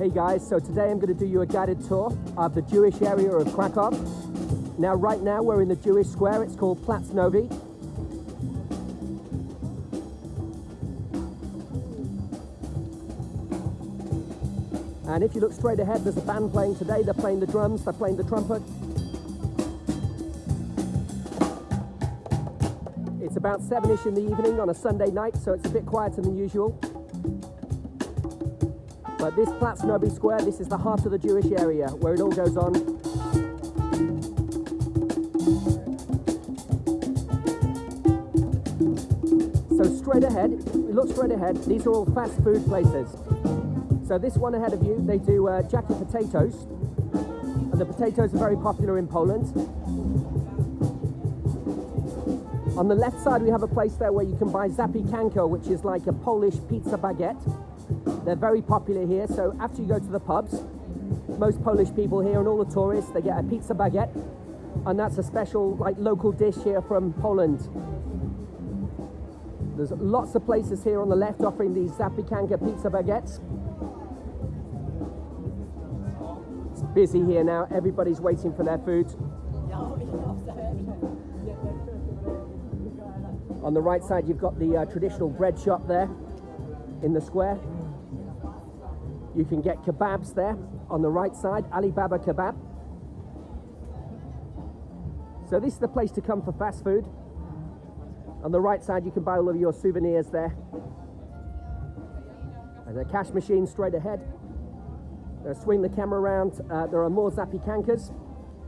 Hey guys, so today I'm going to do you a guided tour of the Jewish area of Krakow. Now, right now we're in the Jewish square. It's called Plac Nowy. And if you look straight ahead, there's a band playing today. They're playing the drums, they're playing the trumpet. It's about seven-ish in the evening on a Sunday night, so it's a bit quieter than usual. But this Plac Nowy Square, this is the heart of the Jewish area where it all goes on. So straight ahead, look straight ahead, these are all fast food places. So this one ahead of you, they do uh, jacket potatoes. And the potatoes are very popular in Poland. On the left side, we have a place there where you can buy zapiekanka, which is like a Polish pizza baguette. They're very popular here, so after you go to the pubs, most Polish people here and all the tourists, they get a pizza baguette, and that's a special, like, local dish here from Poland. There's lots of places here on the left offering these zapiekanka pizza baguettes. It's busy here now, everybody's waiting for their food. On the right side, you've got the uh, traditional bread shop there in the square. You can get kebabs there on the right side, Alibaba Kebab. So this is the place to come for fast food. On the right side, you can buy all of your souvenirs there. There's a cash machine straight ahead. Uh, swing the camera around. Uh, there are more zapiekankas.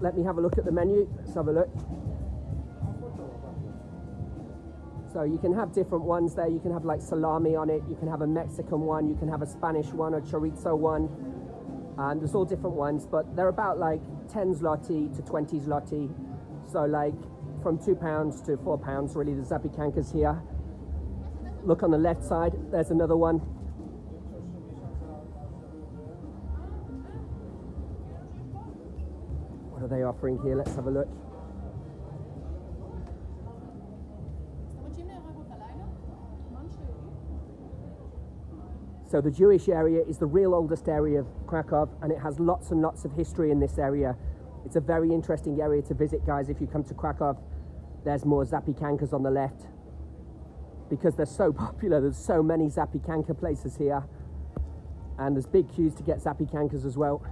Let me have a look at the menu. Let's have a look. So you can have different ones there. You can have like salami on it. You can have a Mexican one. You can have a Spanish one or chorizo one. And there's all different ones, but they're about like 10 zloty to 20 zloty. So like from two pounds to four pounds, really, the zapiekankas here. Look on the left side. There's another one. What are they offering here? Let's have a look. So the Jewish area is the real oldest area of Krakow and it has lots and lots of history in this area. It's a very interesting area to visit, guys. If you come to Krakow, there's more zapiekankas on the left. Because they're so popular, there's so many zapiekanka places here. And there's big queues to get zapiekankas as well.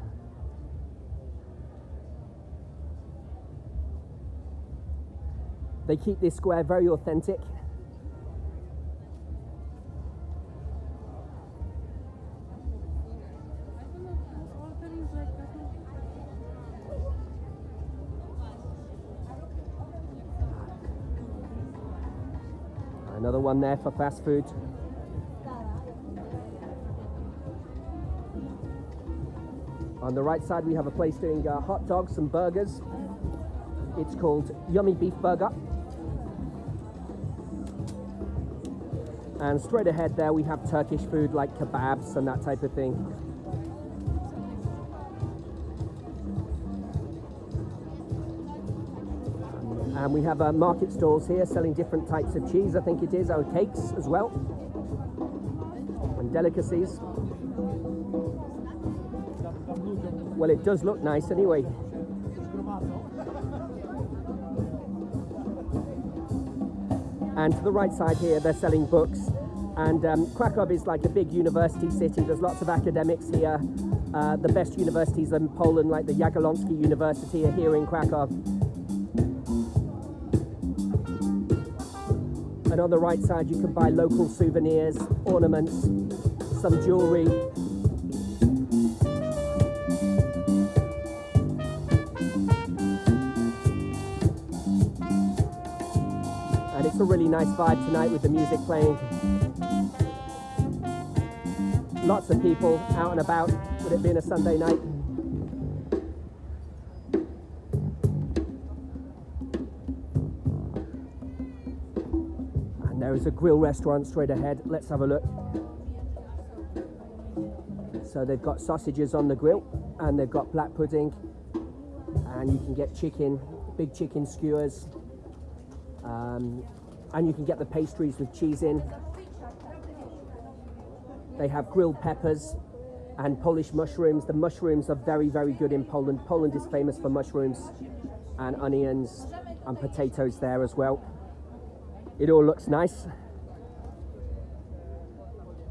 They keep this square very authentic. One there for fast food. On the right side, we have a place doing uh, hot dogs and burgers. It's called Yummy Beef Burger. And straight ahead there, we have Turkish food like kebabs and that type of thing. And we have uh, market stalls here selling different types of cheese, I think it is, or cakes as well, and delicacies. Well, it does look nice anyway. And to the right side here, they're selling books. And um, Krakow is like a big university city. There's lots of academics here. Uh, the best universities in Poland, like the Jagiellonski University, are here in Krakow. And on the right side, you can buy local souvenirs, ornaments, some jewelry. And it's a really nice vibe tonight with the music playing. Lots of people out and about, with it being a Sunday night. There is a grill restaurant straight ahead. Let's have a look. So they've got sausages on the grill and they've got black pudding and you can get chicken, big chicken skewers um, and you can get the pastries with cheese in. They have grilled peppers and Polish mushrooms. The mushrooms are very, very good in Poland. Poland is famous for mushrooms and onions and potatoes there as well. It all looks nice.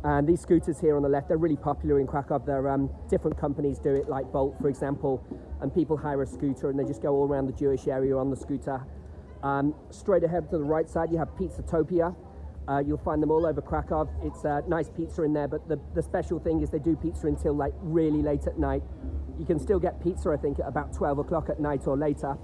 And these scooters here on the left, they're really popular in Krakow. They're um, different companies do it, like Bolt, for example, and people hire a scooter and they just go all around the Jewish area on the scooter. Um, straight ahead to the right side, you have Pizzatopia. Uh, you'll find them all over Krakow. It's a nice pizza in there, but the, the special thing is they do pizza until like really late at night. You can still get pizza, I think, at about 12 o'clock at night or later.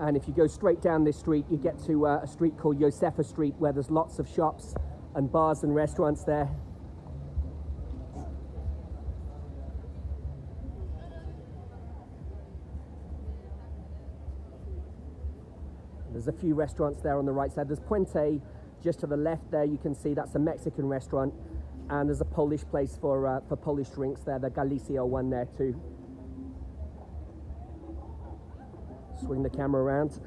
And if you go straight down this street, you get to uh, a street called Josefa Street where there's lots of shops and bars and restaurants there. There's a few restaurants there on the right side. There's Puente just to the left there. You can see that's a Mexican restaurant. And there's a Polish place for, uh, for Polish drinks there, the Galicia one there too. Swing the camera around.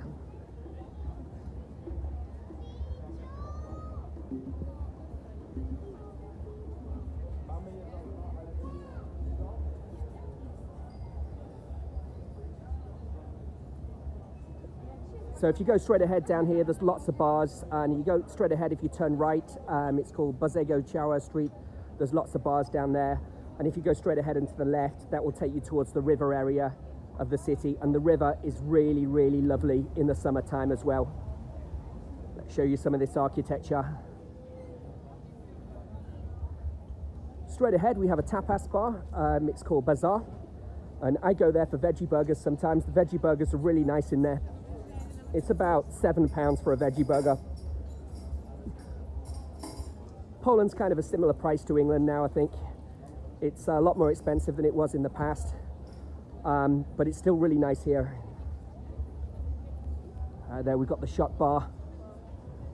So if you go straight ahead down here, there's lots of bars, and you go straight ahead if you turn right, um, it's called Bożego Ciała Street. There's lots of bars down there. And if you go straight ahead and to the left, that will take you towards the river area of the city. And the river is really, really lovely in the summertime as well. Let's show you some of this architecture. Straight ahead, we have a tapas bar. Um, it's called Bazaar. And I go there for veggie burgers sometimes. The veggie burgers are really nice in there. It's about seven pounds for a veggie burger. Poland's kind of a similar price to England now, I think. It's a lot more expensive than it was in the past, um, but it's still really nice here. Uh, there we've got the shot bar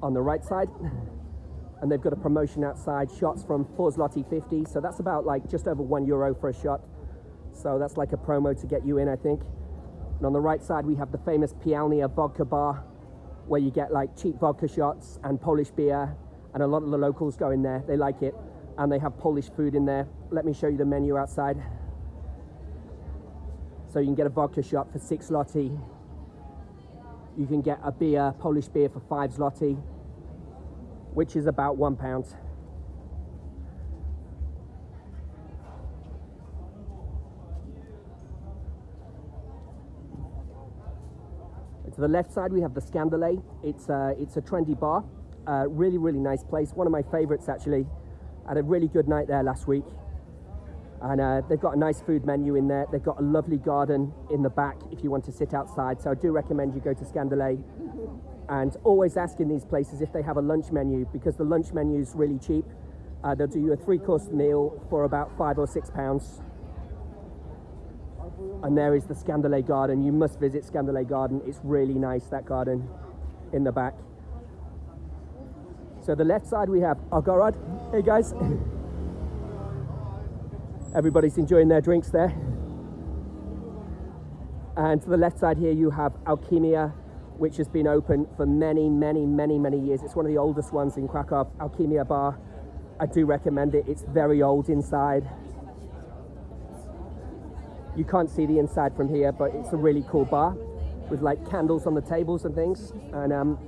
on the right side, and they've got a promotion outside, shots from 4 zloty 50, so that's about like just over 1 euro for a shot. So that's like a promo to get you in, I think. And on the right side, we have the famous Pijalnia vodka bar, where you get like cheap vodka shots and Polish beer, and a lot of the locals go in there. They like it, and they have Polish food in there. Let me show you the menu outside. So you can get a vodka shot for six zloty. You can get a beer, Polish beer, for five zloty, which is about one pound. To the left side, we have the Scandale. It's, uh, it's a trendy bar. Uh, really, really nice place. One of my favorites, actually. Had a really good night there last week. And uh, they've got a nice food menu in there. They've got a lovely garden in the back if you want to sit outside. So I do recommend you go to Scandale. And always ask in these places if they have a lunch menu because the lunch menu is really cheap. Uh, they'll do you a three-course meal for about five or six pounds and there is the Scandale Garden. You must visit Scandale Garden. It's really nice, that garden in the back. So the left side we have Agorod. Hey guys. Everybody's enjoying their drinks there. And to the left side here you have Alchemia, which has been open for many, many, many, many years. It's one of the oldest ones in Krakow, Alchemia Bar. I do recommend it. It's very old inside. You can't see the inside from here, but it's a really cool bar with like candles on the tables and things. And um,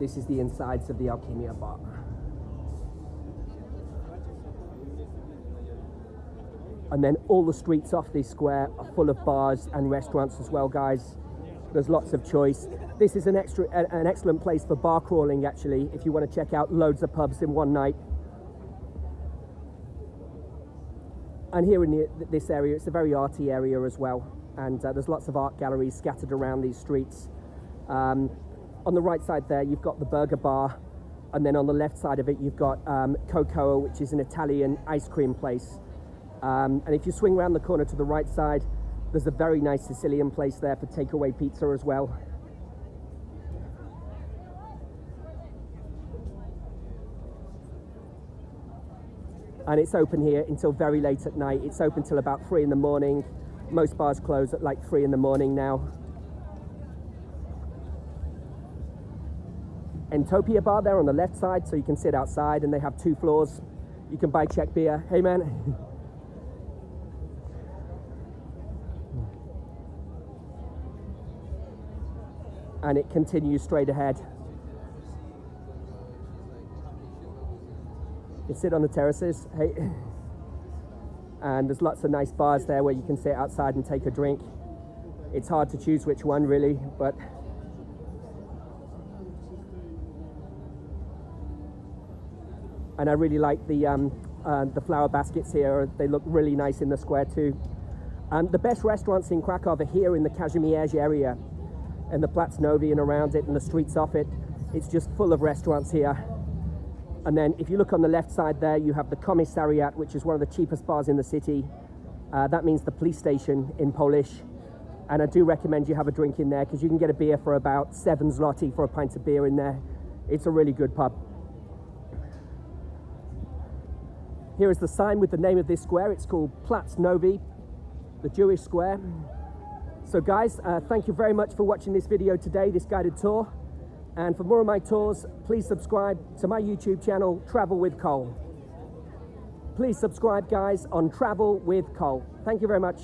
this is the insides of the Alchemia bar. And then all the streets off this square are full of bars and restaurants as well, guys. There's lots of choice. This is an extra, an excellent place for bar crawling, actually, if you want to check out loads of pubs in one night. and here in the, this area, it's a very arty area as well. And uh, there's lots of art galleries scattered around these streets. Um, on the right side there, you've got the Burger Bar. And then on the left side of it, you've got um, Cocoa, which is an Italian ice cream place. Um, and if you swing around the corner to the right side, there's a very nice Sicilian place there for takeaway pizza as well. and it's open here until very late at night. It's open till about three in the morning. Most bars close at like three in the morning now. Entopia bar there on the left side, so you can sit outside and they have two floors. You can buy Czech beer. Hey man. and it continues straight ahead. You sit on the terraces, hey, and there's lots of nice bars there where you can sit outside and take a drink. It's hard to choose which one really, but and I really like the um, uh, the flower baskets here. They look really nice in the square too. Um, the best restaurants in Krakow are here in the Kazimierz area and the Plac Nowy and around it and the streets off it. It's just full of restaurants here. And then if you look on the left side there, you have the Commissariat, which is one of the cheapest bars in the city. Uh, that means the police station in Polish. And I do recommend you have a drink in there because you can get a beer for about seven zloty for a pint of beer in there. It's a really good pub. Here is the sign with the name of this square. It's called Plac Nowy, the Jewish square. So guys, uh, thank you very much for watching this video today, this guided tour. And for more of my tours, please subscribe to my YouTube channel, Travel with Cole. Please subscribe, guys, on Travel with Cole. Thank you very much.